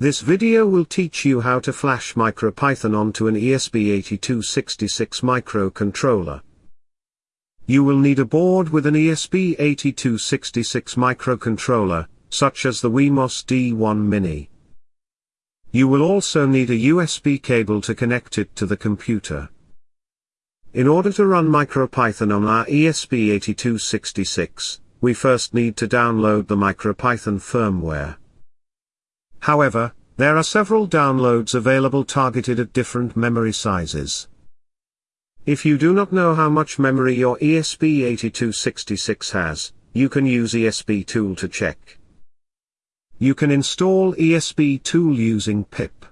This video will teach you how to flash MicroPython onto an ESP8266 microcontroller. You will need a board with an ESP8266 microcontroller, such as the Wemos D1 Mini. You will also need a USB cable to connect it to the computer. In order to run MicroPython on our ESP8266, we first need to download the MicroPython firmware. However, there are several downloads available targeted at different memory sizes. If you do not know how much memory your ESP8266 has, you can use ESP tool to check. You can install ESP tool using pip.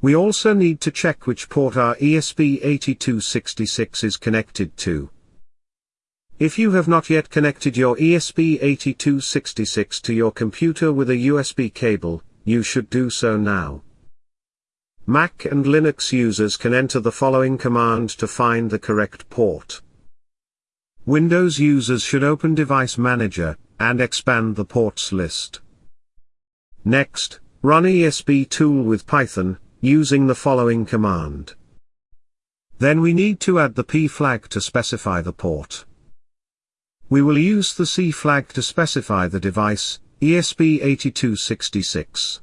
We also need to check which port our ESP8266 is connected to. If you have not yet connected your ESP8266 to your computer with a USB cable, you should do so now. Mac and Linux users can enter the following command to find the correct port. Windows users should open Device Manager, and expand the ports list. Next, run ESP tool with Python, using the following command. Then we need to add the P flag to specify the port. We will use the C flag to specify the device, ESP8266.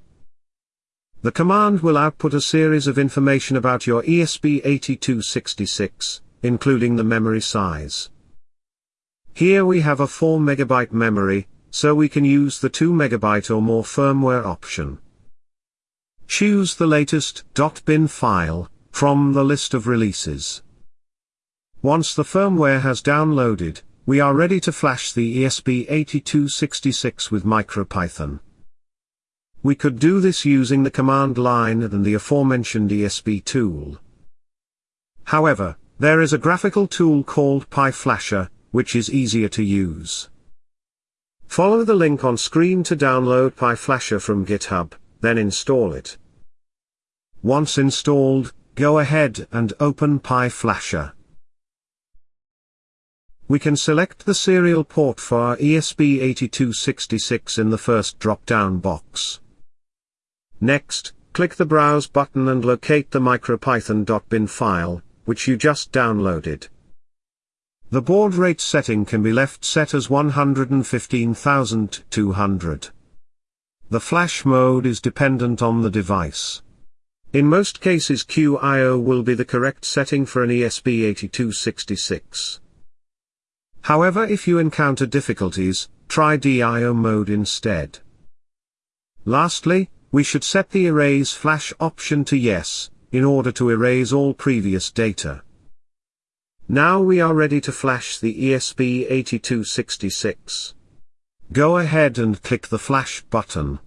The command will output a series of information about your ESP8266, including the memory size. Here we have a 4 MB memory, so we can use the 2 MB or more firmware option. Choose the latest .bin file, from the list of releases. Once the firmware has downloaded, we are ready to flash the ESP8266 with MicroPython. We could do this using the command line and the aforementioned ESP tool. However, there is a graphical tool called PyFlasher, which is easier to use. Follow the link on screen to download PyFlasher from GitHub, then install it. Once installed, go ahead and open PyFlasher we can select the serial port for our ESP8266 in the first drop-down box. Next, click the Browse button and locate the micropython.bin file, which you just downloaded. The baud rate setting can be left set as 115,200. The flash mode is dependent on the device. In most cases QIO will be the correct setting for an ESP8266. However if you encounter difficulties, try DIO mode instead. Lastly, we should set the Erase Flash option to Yes, in order to erase all previous data. Now we are ready to flash the ESP8266. Go ahead and click the Flash button.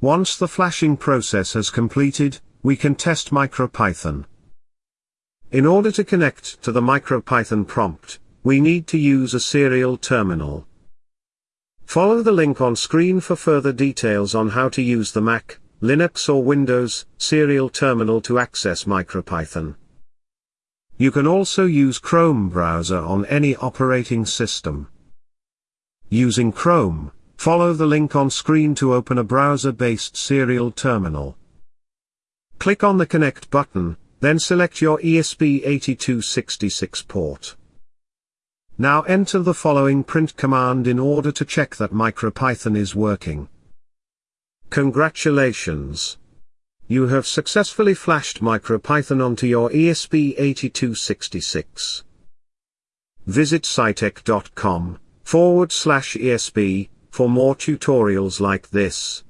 Once the flashing process has completed, we can test MicroPython. In order to connect to the MicroPython prompt, we need to use a serial terminal. Follow the link on screen for further details on how to use the Mac, Linux or Windows serial terminal to access MicroPython. You can also use Chrome browser on any operating system. Using Chrome, follow the link on screen to open a browser-based serial terminal. Click on the Connect button, then select your ESP8266 port. Now enter the following print command in order to check that MicroPython is working. Congratulations! You have successfully flashed MicroPython onto your ESP8266. Visit scitech.com forward slash ESP for more tutorials like this.